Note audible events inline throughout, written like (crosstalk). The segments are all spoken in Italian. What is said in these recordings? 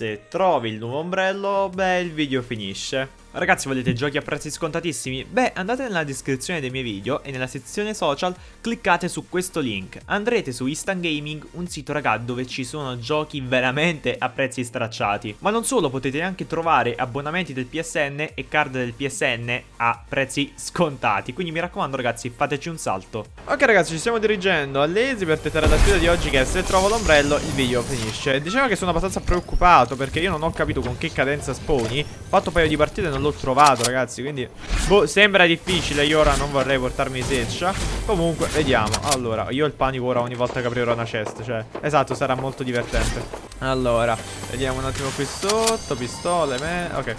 se trovi il nuovo ombrello, beh, il video finisce. Ragazzi volete giochi a prezzi scontatissimi? Beh andate nella descrizione dei miei video e nella sezione social cliccate su questo link. Andrete su Instant Gaming, un sito raga dove ci sono giochi veramente a prezzi stracciati. Ma non solo potete anche trovare abbonamenti del PSN e card del PSN a prezzi scontati. Quindi mi raccomando ragazzi fateci un salto. Ok ragazzi ci stiamo dirigendo all'Esi per tentare la sfida di oggi che se trovo l'ombrello il video finisce. Diciamo che sono abbastanza preoccupato perché io non ho capito con che cadenza sponi. Fatto un paio di partite non l'ho trovato ragazzi Quindi boh, sembra difficile Io ora non vorrei portarmi seccia Comunque vediamo. Allora io ho il panico ora ogni volta che aprirò una chest Cioè esatto sarà molto divertente. Allora vediamo un attimo qui sotto Pistole me Ok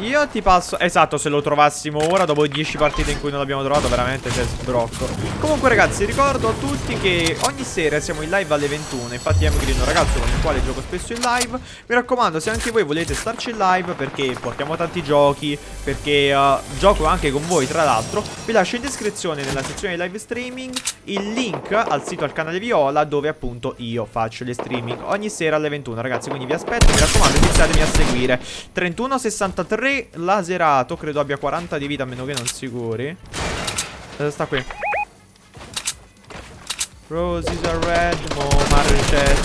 io ti passo Esatto se lo trovassimo ora Dopo 10 partite in cui non l'abbiamo trovato Veramente c'è sbrocco. Comunque ragazzi ricordo a tutti che Ogni sera siamo in live alle 21 Infatti è un ragazzo con il quale gioco spesso in live. Mi raccomando se anche voi volete starci in live Perché portiamo tanti giochi Perché uh, gioco anche con voi tra l'altro Vi lascio in descrizione nella sezione di live streaming Il link al sito al canale Viola Dove appunto io faccio le streaming Ogni sera alle 21 ragazzi Quindi vi aspetto Mi raccomando iniziatemi a seguire. 31 63 3 laserato Credo abbia 40 di vita a meno che non si curi eh, Sta qui. Roses are red Mo marcet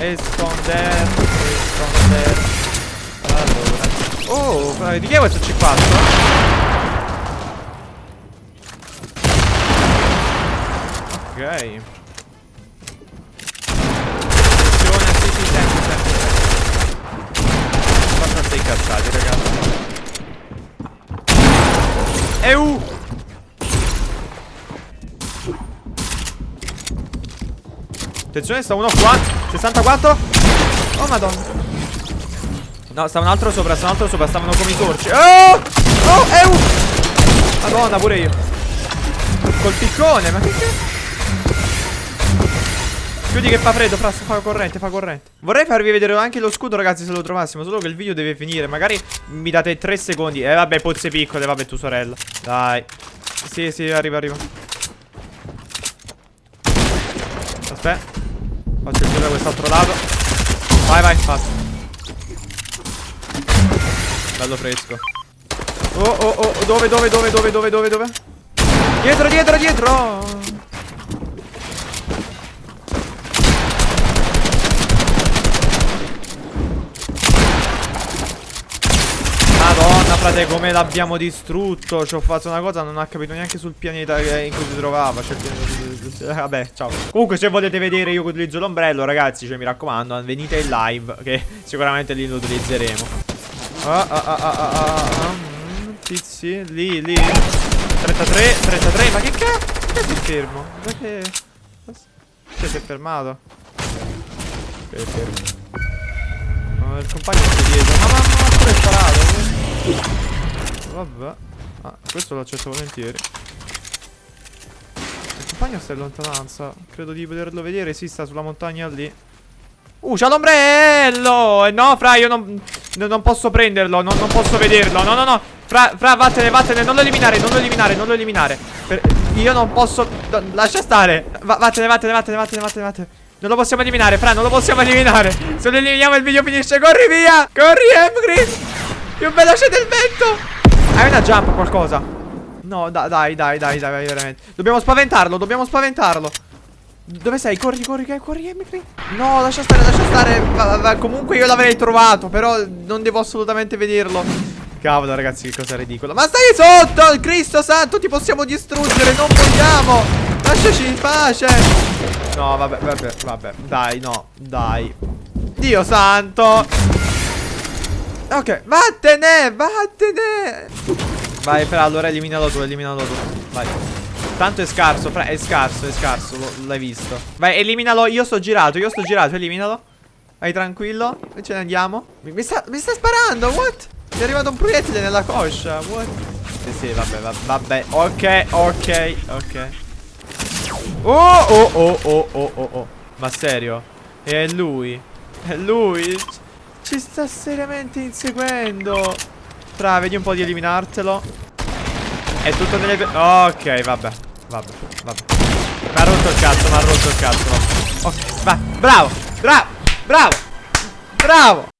Esconder Esconder Allora. Oh di chi è questo C4? Ok incazzati, ragazzi. EU! Attenzione, sta uno qua. 64. Oh, madonna. No, sta un altro sopra, sta un altro sopra. Stavano come i torci. Oh! Oh, EU! Madonna, pure io. Col piccone, ma che cazzo? Chiudi che fa freddo, fra, fa corrente, fa corrente. Vorrei farvi vedere anche lo scudo ragazzi se lo trovassimo Solo che il video deve finire. Magari mi date 3 secondi. Eh vabbè pozze piccole, vabbè tu sorella. Dai. Sì sì arriva arriva. Aspetta. Faccio il giro da quest'altro lato. Vai vai fatto Bello fresco. Oh oh oh Dove dove dove dove dove dove dove? Dietro dietro dietro frate come l'abbiamo distrutto Ci ho fatto una cosa Non ha capito neanche sul pianeta in cui si trovava cioè, Vabbè ciao. Comunque se volete vedere io che utilizzo l'ombrello Ragazzi cioè mi raccomando Venite in live Che (laughs) sicuramente lì lo utilizzeremo. Ah ah ah ah ah, ah, ah Tizi Lì lì. 33 33 Ma che cazzo Perché sei fermo? Perché Perché si è fermato? Perché fermo no, Il compagno è dietro. Ma mamma ma pure sparato Vabbè. Ah, questo lo accetto volentieri. Il compagno sta in lontananza. Credo di poterlo vedere. Si sta sulla montagna lì. Uh, c'ha l'ombrello! No, fra, io non, non posso prenderlo. Non, non, posso vederlo. No, no, no. Fra, fra, vattene, vattene. Non lo eliminare, non lo eliminare, non lo eliminare. Per, Io non posso no, Lascia stare. Va, Vattene, vattene, vattene, vattene, vattene, vattene. Non lo possiamo eliminare, Fra, non lo possiamo (laughs) eliminare. Se lo eliminiamo il video finisce. Corri via! Corri, Emgreen più veloce del vento. Hai una jump qualcosa? No da dai dai dai dai veramente. Dobbiamo spaventarlo Dobbiamo spaventarlo. Dove sei? Corri corri corri Emily No lascia stare lascia stare. Va, va, Comunque io l'avrei trovato Però non devo assolutamente vederlo Cavolo ragazzi che cosa ridicola. Ma stai sotto Cristo santo ti possiamo distruggere Non vogliamo. Lasciaci in pace. No vabbè vabbè vabbè Dai no Dai. Dio santo Ok, vattene, vattene. Vai, Fra, allora eliminalo tu, eliminalo tu. Vai. Tanto è scarso, Fra, è scarso, è scarso, l'hai visto. Vai, eliminalo, io sto girato, io sto girato, eliminalo. Vai tranquillo, e ce ne andiamo. Mi, mi, sta, mi sta sparando, what? Mi è arrivato un proiettile nella coscia, what? Sì, sì, vabbè, vabbè, vabbè. Ok, ok, ok. Oh, oh, oh, oh, oh, oh, oh. Ma serio? È lui. È lui. Ci sta seriamente inseguendo Tra, vedi un po' di eliminartelo È tutto nelle... Ok, vabbè Vabbè, vabbè Mi ha rotto il cazzo, mi ha rotto il cazzo Ok, vai, bravo Bravo, Bravo! Bravo!